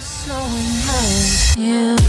so much. you